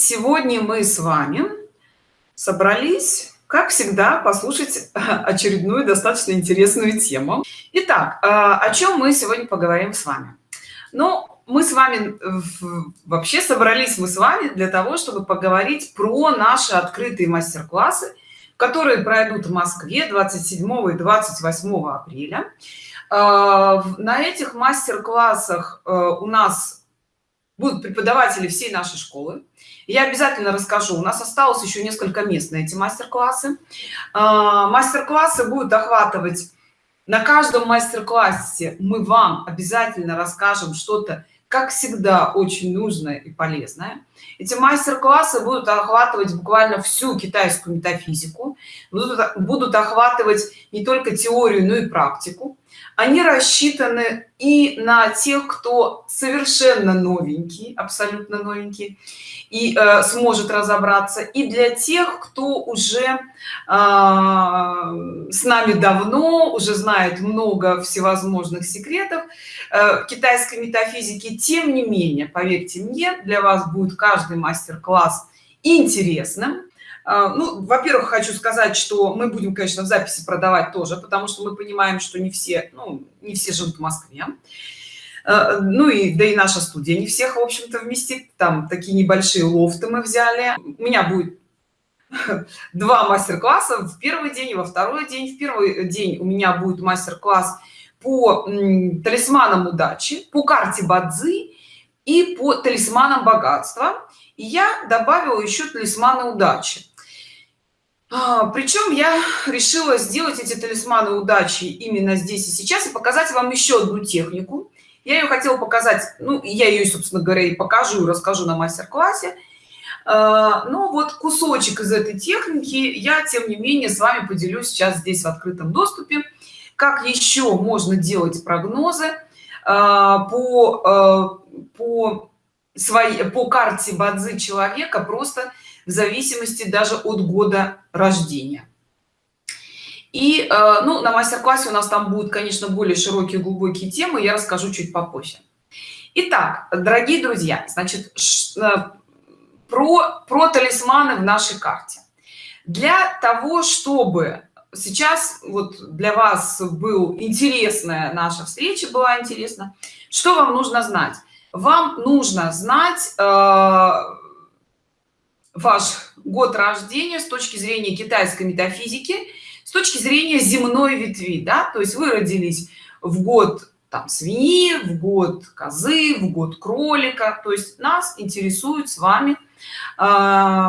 сегодня мы с вами собрались как всегда послушать очередную достаточно интересную тему. Итак а, о чем мы сегодня поговорим с вами? Ну мы с вами вообще собрались мы с вами для того чтобы поговорить про наши открытые мастер-классы которые пройдут в москве 27 и 28 апреля. А, на этих мастер-классах э, у нас будут преподаватели всей нашей школы. Я обязательно расскажу. У нас осталось еще несколько мест на эти мастер-классы. А, мастер-классы будут охватывать. На каждом мастер-классе мы вам обязательно расскажем что-то как всегда очень нужное и полезное. Эти мастер-классы будут охватывать буквально всю китайскую метафизику. Будут, будут охватывать не только теорию но и практику они рассчитаны и на тех кто совершенно новенький абсолютно новенький и э, сможет разобраться и для тех кто уже э, с нами давно уже знает много всевозможных секретов э, китайской метафизики тем не менее поверьте мне для вас будет каждый мастер-класс интересным ну во-первых хочу сказать что мы будем конечно в записи продавать тоже потому что мы понимаем что не все ну не все живут в москве. А, ну и да и наша студия не всех в общем-то вместит. Там такие небольшие лофты мы взяли. У меня будет два мастер-класса. В первый день и во второй день. В первый день у меня будет мастер-класс по талисманам удачи по карте бадзи и по талисманам богатства. И я добавила еще талисманы удачи. а, причем я решила сделать эти талисманы удачи именно здесь и сейчас и показать вам еще одну технику. Я ее хотела показать ну я ее собственно говоря и покажу расскажу на мастер-классе. А, но вот кусочек из этой техники я тем не менее с вами поделюсь сейчас здесь в открытом доступе. Как еще можно делать прогнозы а, по по своей по карте бадзи человека просто в зависимости даже от года рождения. И э, ну на мастер-классе у нас там будут конечно более широкие глубокие темы я расскажу чуть попозже. Итак, дорогие друзья значит э, про про талисманы в нашей карте. Для того чтобы сейчас вот для вас был интересная наша встреча была интересна что вам нужно знать? Вам нужно знать э, ваш год рождения с точки зрения китайской метафизики с точки зрения земной ветви да? То есть вы родились в год там свиньи в год козы в год кролика. То есть нас интересует с вами э,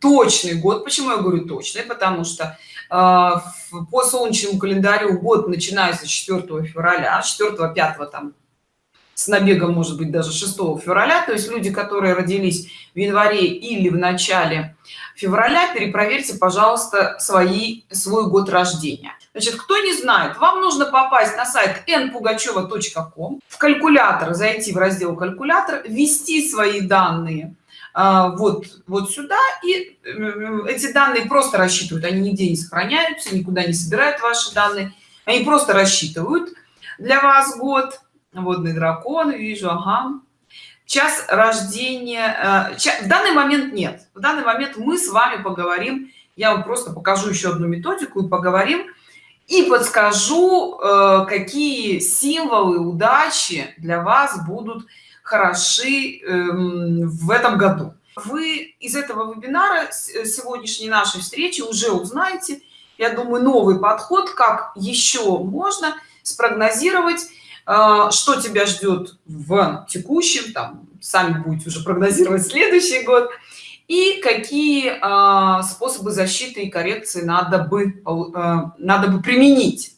точный год. Почему я говорю точный? Потому что э, по солнечному календарю год начинается 4 февраля 4 5 там с набегом может быть даже 6 февраля. То есть люди которые родились в январе или в начале февраля перепроверьте пожалуйста свои свой год рождения. Значит кто не знает вам нужно попасть на сайт npugacheva.com в калькулятор зайти в раздел калькулятор ввести свои данные а, вот вот сюда и эти данные просто рассчитывают. Они нигде не сохраняются никуда не собирают ваши данные. Они просто рассчитывают для вас год водный дракон вижу ага. Час рождения э, в данный момент нет. В данный момент мы с вами поговорим я вам просто покажу еще одну методику и поговорим и подскажу э, какие символы удачи для вас будут хороши эм, в этом году. Вы из этого вебинара э, сегодняшней нашей встречи уже узнаете я думаю новый подход как еще можно спрогнозировать что тебя ждет в текущем там сами будете уже прогнозировать следующий год и какие а, способы защиты и коррекции надо бы а, надо бы применить?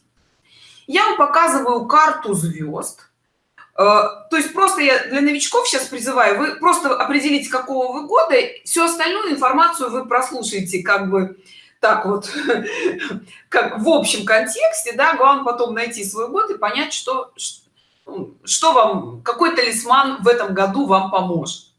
Я вам показываю карту звезд. То есть просто я для новичков сейчас призываю вы просто определите какого вы года всю остальную информацию вы прослушаете как бы так вот как в общем контексте да главное потом найти свой год и понять что что вам какой талисман в этом году вам поможет?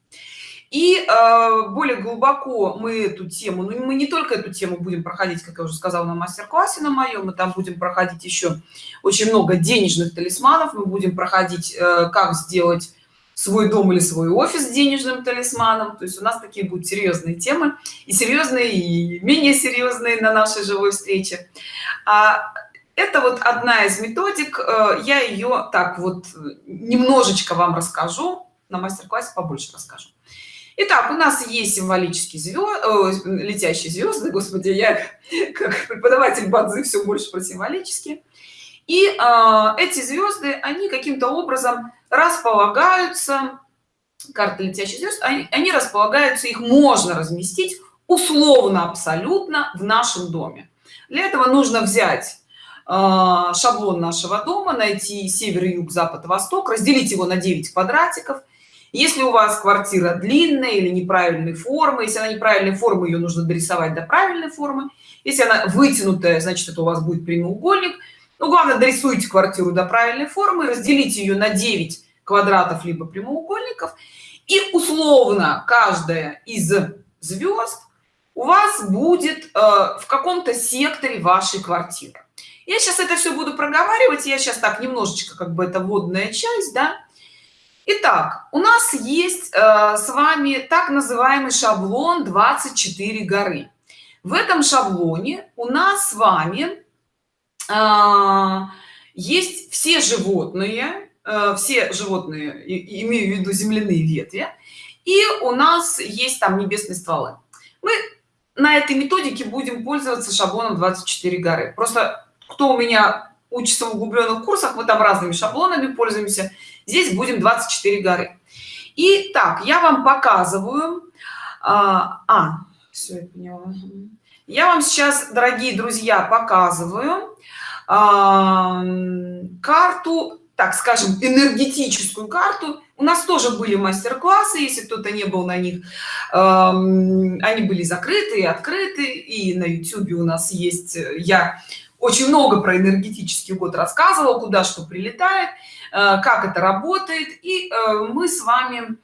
И э, более глубоко мы эту тему ну мы не только эту тему будем проходить как я уже сказала на мастер-классе на моем мы там будем проходить еще очень много денежных талисманов. Мы будем проходить э, как сделать свой дом или свой офис денежным талисманом. То есть у нас такие будут серьезные темы и серьезные и менее серьезные на нашей живой встрече. А это вот одна из методик э, я ее так вот немножечко вам расскажу на мастер-классе побольше расскажу Итак, у нас есть символические звезды, летящие звезды, господи, я как преподаватель бадзы все больше про символические. И э, эти звезды, они каким-то образом располагаются, карты летящих звезд, они, они располагаются, их можно разместить условно абсолютно в нашем доме. Для этого нужно взять э, шаблон нашего дома, найти север, юг, запад, восток, разделить его на 9 квадратиков – если у вас квартира длинная или неправильной формы если она неправильной формы ее нужно дорисовать до правильной формы. Если она вытянутая значит это у вас будет прямоугольник. Ну главное дорисуйте квартиру до правильной формы разделите ее на 9 квадратов либо прямоугольников. И условно каждая из звезд у вас будет э, в каком-то секторе вашей квартиры я сейчас это все буду проговаривать я сейчас так немножечко как бы это водная часть да Итак, у нас есть э, с вами так называемый шаблон 24 горы. В этом шаблоне у нас с вами э, есть все животные, э, все животные, и, имею в виду земляные ветви, и у нас есть там небесные стволы. Мы на этой методике будем пользоваться шаблоном 24 горы. Просто кто у меня учится в углубленных курсах, мы там разными шаблонами пользуемся здесь будем 24 горы и так я вам показываю а, а все я поняла. я вам сейчас дорогие друзья показываю а, карту так скажем энергетическую карту у нас тоже были мастер-классы если кто-то не был на них э, они были закрыты и открыты и на youtube у нас есть я очень много про энергетический год рассказывал куда что прилетает Э, как это работает. И э, мы с вами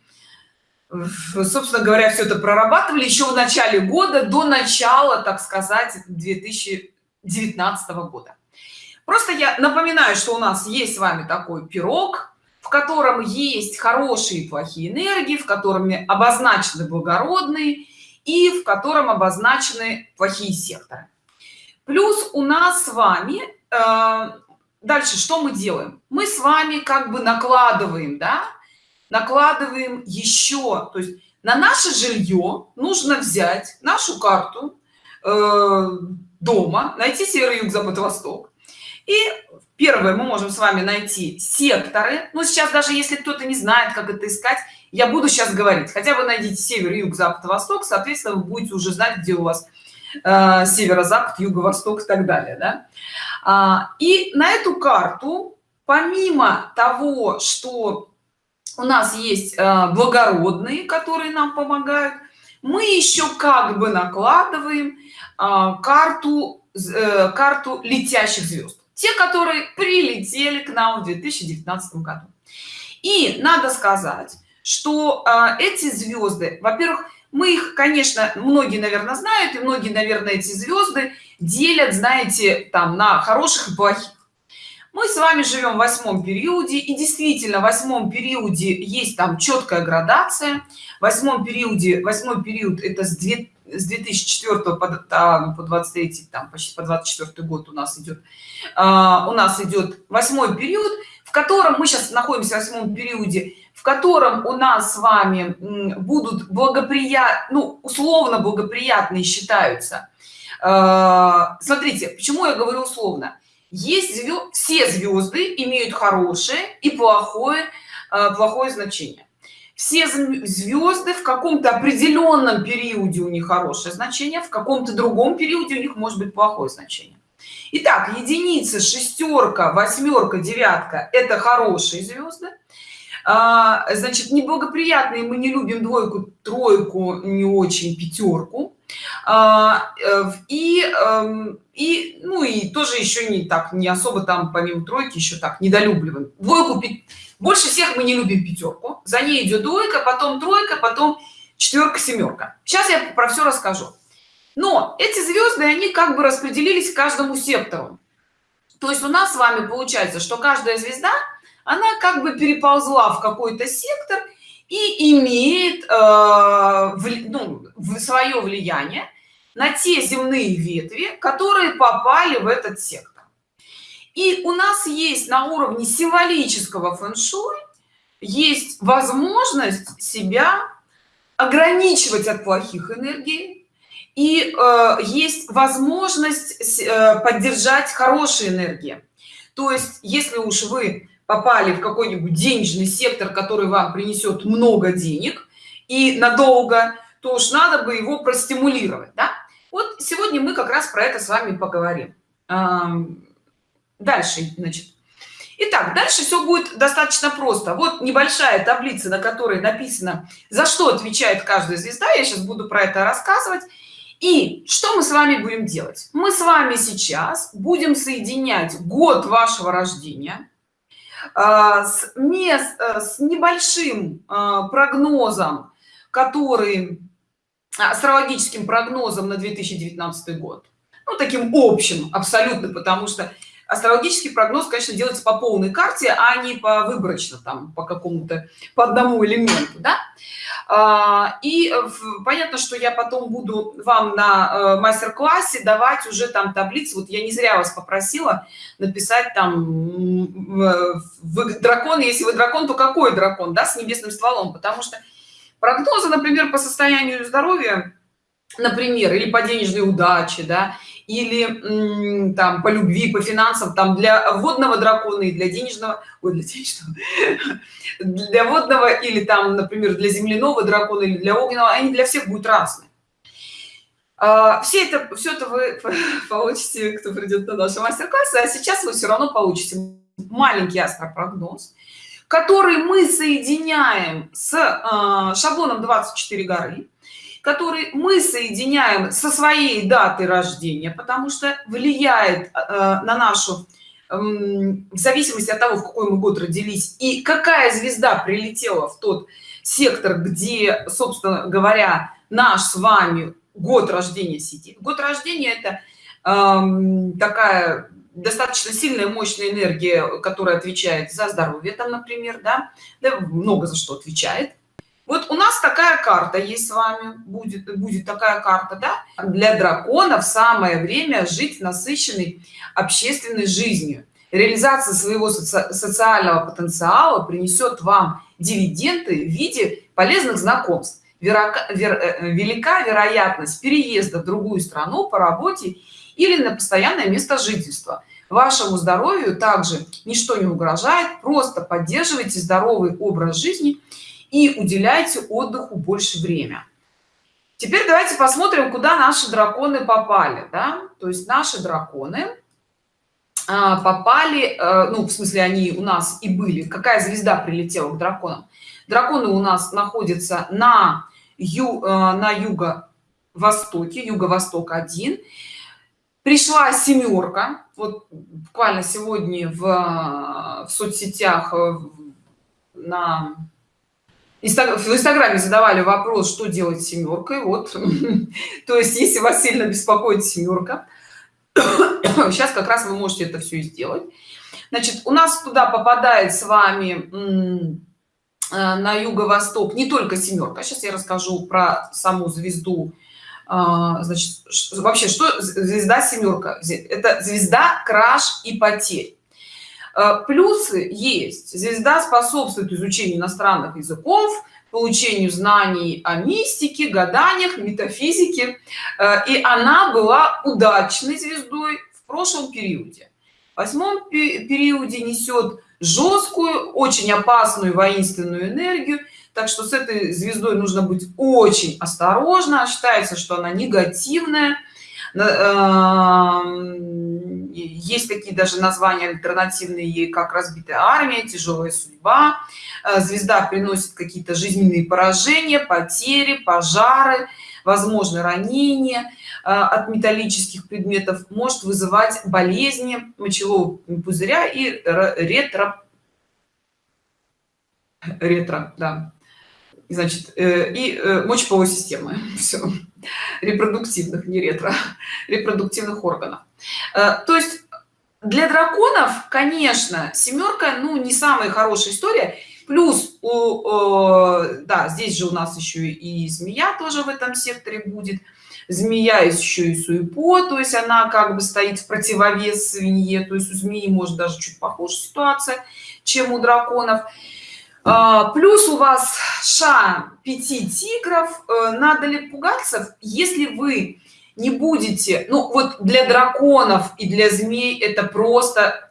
собственно говоря все это прорабатывали еще в начале года до начала так сказать 2019 года. Просто я напоминаю что у нас есть с вами такой пирог в котором есть хорошие и плохие энергии в котором обозначены благородные и в котором обозначены плохие секторы плюс у нас с вами э, дальше что мы делаем? Мы с вами как бы накладываем да? Накладываем еще то есть на наше жилье нужно взять нашу карту э, дома найти север юг запад восток и первое мы можем с вами найти секторы. Но сейчас даже если кто-то не знает как это искать я буду сейчас говорить. Хотя бы найдите север юг запад восток соответственно вы будете уже знать где у вас э, северо-запад юго-восток и так далее да? А, и на эту карту помимо того что у нас есть а, благородные которые нам помогают мы еще как бы накладываем а, карту э, карту летящих звезд те которые прилетели к нам в 2019 году и надо сказать что эти звезды во-первых мы их конечно многие наверное знают и многие наверное эти звезды делят знаете там на хороших и плохих. Мы с вами живем в восьмом периоде и действительно в восьмом периоде есть там четкая градация. В восьмом периоде восьмой период это с 2 с 2004 по, там, по 23 там почти по 24 год у нас идет а, у нас идет восьмой период в котором мы сейчас находимся в восьмом периоде в котором у нас с вами будут благоприятны ну, условно благоприятные считаются. А, смотрите почему я говорю условно. Есть звезд, все звезды имеют хорошее и плохое а, плохое значение. Все звезды в каком-то определенном периоде у них хорошее значение в каком-то другом периоде у них может быть плохое значение. Итак, единица шестерка восьмерка девятка это хорошие звезды а, значит неблагоприятные мы не любим двойку тройку не очень пятерку. А, э, и эм, и ну и тоже еще не так не особо там помимо тройки еще так недолюбливаем. Двойку больше всех мы не любим пятерку. За ней идет двойка потом тройка потом четверка семерка. Сейчас я про все расскажу. Но эти звезды они как бы распределились каждому сектору. То есть у нас с вами получается что каждая звезда она как бы переползла в какой-то сектор и имеет э, ну, свое влияние на те земные ветви которые попали в этот сектор. И у нас есть на уровне символического фэн-шуй есть возможность себя ограничивать от плохих энергий и э, есть возможность э, поддержать хорошие энергии. То есть если уж вы попали в какой-нибудь денежный сектор который вам принесет много денег и надолго то уж надо бы его простимулировать да? вот сегодня мы как раз про это с вами поговорим дальше значит Итак, дальше все будет достаточно просто. Вот небольшая таблица, на которой написано, за что отвечает каждая звезда. Я сейчас буду про это рассказывать. И что мы с вами будем делать? Мы с вами сейчас будем соединять год вашего рождения с, мест, э, с небольшим а, прогнозом, который астрологическим прогнозом на 2019 год. Ну, таким общим абсолютно, потому что астрологический прогноз конечно делается по полной карте а не по выборочно там по какому-то по одному элементу да? а, и понятно что я потом буду вам на э, мастер-классе давать уже там таблицы. Вот я не зря вас попросила написать там вы дракон. Если вы дракон то какой дракон да с небесным стволом? Потому что прогнозы например по состоянию здоровья например или по денежной удаче да или там по любви по финансам там для водного дракона и для денежного ой, для денежного для водного или там например для земляного дракона или для огненного они для всех будут разные. А, все это все это вы получите кто придет на наши мастер-классы а сейчас вы все равно получите маленький астропрогноз который мы соединяем с э, шаблоном 24 горы который мы соединяем со своей датой рождения потому что влияет э, на нашу э, в зависимости от того в какой мы год родились и какая звезда прилетела в тот сектор где собственно говоря наш с вами год рождения сидит. Год рождения это э, такая достаточно сильная мощная энергия которая отвечает за здоровье там например да, да много за что отвечает вот у нас такая карта есть с вами. Будет будет такая карта да? для драконов самое время жить насыщенной общественной жизнью. Реализация своего соци социального потенциала принесет вам дивиденды в виде полезных знакомств. Верока, вер, э, велика вероятность переезда в другую страну по работе или на постоянное место жительства. Вашему здоровью также ничто не угрожает. Просто поддерживайте здоровый образ жизни уделяйте отдыху больше время. Теперь давайте посмотрим куда наши драконы попали да? то есть наши драконы а, попали э, ну в смысле они у нас и были. Какая звезда прилетела к драконам? Драконы у нас находятся на ю э, на юго востоке юго-восток 1 пришла семерка. Вот буквально сегодня в, в соцсетях на в инстаграме задавали вопрос что делать с семеркой вот. То есть если вас сильно беспокоит семерка сейчас как раз вы можете это все сделать. Значит у нас туда попадает с вами э, на юго-восток не только семерка. Сейчас я расскажу про саму звезду. А, значит вообще что звезда семерка? Это звезда краш и потерь плюсы есть. Звезда способствует изучению иностранных языков получению знаний о мистике гаданиях метафизике. Э, и она была удачной звездой в прошлом периоде. В восьмом периоде несет жесткую очень опасную воинственную энергию. Так что с этой звездой нужно быть очень осторожно. Считается что она негативная есть такие даже названия альтернативные как разбитая армия тяжелая судьба э, звезда приносит какие-то жизненные поражения потери пожары возможно ранения э, от металлических предметов может вызывать болезни мочевого пузыря и ретро ретро да значит э, и мочеполовой системы. Все репродуктивных не ретро репродуктивных органов. Э, то есть для драконов конечно семерка ну не самая хорошая история. Плюс у, э, да здесь же у нас еще и змея тоже в этом секторе будет. Змея еще и суепо то есть она как бы стоит в противовес свинье. То есть у змеи может даже чуть похуже ситуация чем у драконов плюс у вас ша 5 тигров. Э, надо ли пугаться если вы не будете ну вот для драконов и для змей это просто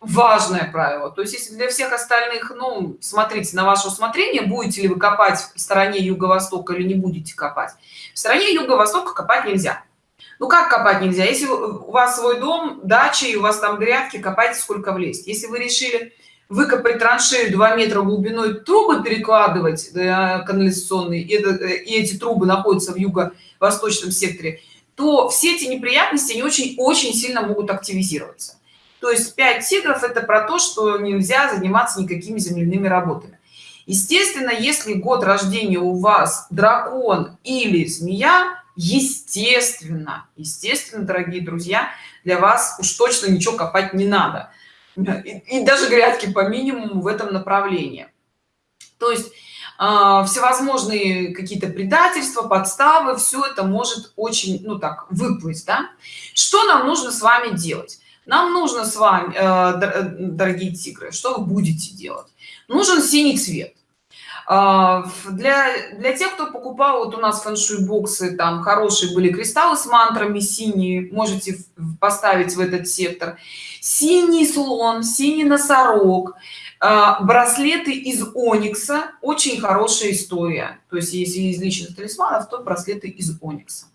важное правило. То есть если для всех остальных ну смотрите на ваше усмотрение будете ли вы копать в стороне юго-востока или не будете копать. В стороне юго-востока копать нельзя. Ну как копать нельзя? Если у вас свой дом дача и у вас там грядки копайте сколько влезть. Если вы решили выкопать траншею 2 метра глубиной трубы перекладывать да, канализационные и, и эти трубы находятся в юго-восточном секторе то все эти неприятности не очень очень сильно могут активизироваться. То есть 5 тигров это про то что нельзя заниматься никакими земляными работами. Естественно если год рождения у вас дракон или змея естественно естественно дорогие друзья для вас уж точно ничего копать не надо и, и даже грядки по минимуму в этом направлении. То есть а, всевозможные какие-то предательства подставы все это может очень ну так выплыть да? что нам нужно с вами делать? Нам нужно с вами э, э, дорогие тигры что вы будете делать? Нужен синий цвет для для тех кто покупал вот у нас фэншуй боксы там хорошие были кристаллы с мантрами синие можете поставить в этот сектор. Синий слон синий носорог а, браслеты из оникса. Очень хорошая история. То есть если из личных талисманов то браслеты из оникса